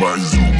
my zoo.